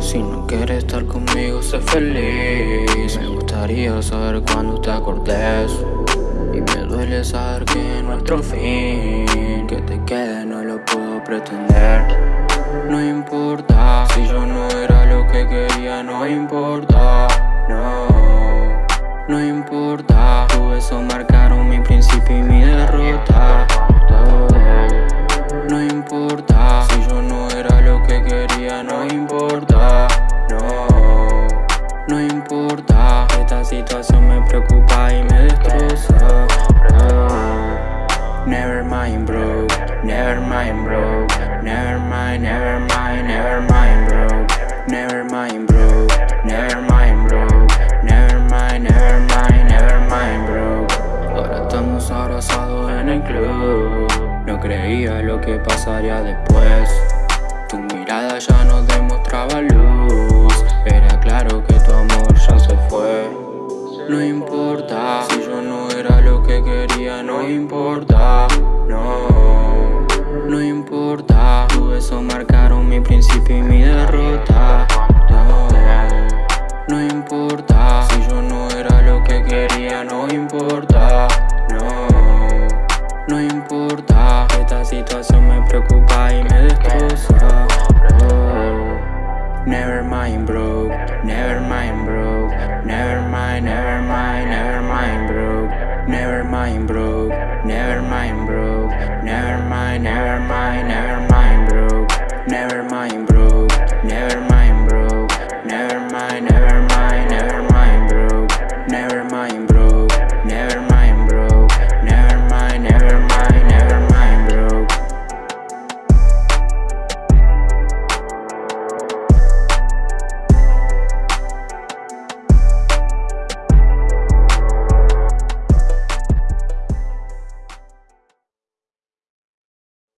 Si no quieres estar conmigo, sé feliz. Me gustaría saber cuando te acordes. Y me duele saber que nuestro fin, que te quede, no lo puedo pretender. No si yo no era lo que quería, no importa. No, no importa. Esta situación me preocupa y me destroza. Never mind, bro. Never mind, bro. Never mind, never mind, never mind, bro. Never mind, bro. Never mind, bro. Never mind, never mind, never mind, bro. Ahora estamos abrazados en el club. No creía lo que pasaría después. Tu mirada ya no demostraba luz. Era claro que tu amor ya se fue. No importa Si yo no era lo que quería No importa, no. No importa Tu beso marcaron mi principio y mi derrota. No, no importa Si yo no era lo que quería No importa, no. No importa situación me preocupa y me destroza. Never mind bro, never mind bro. Never mind, never mind, never mind bro. Never mind bro, never mind bro. Never mind, never mind, never mind bro. Never mind bro, never mind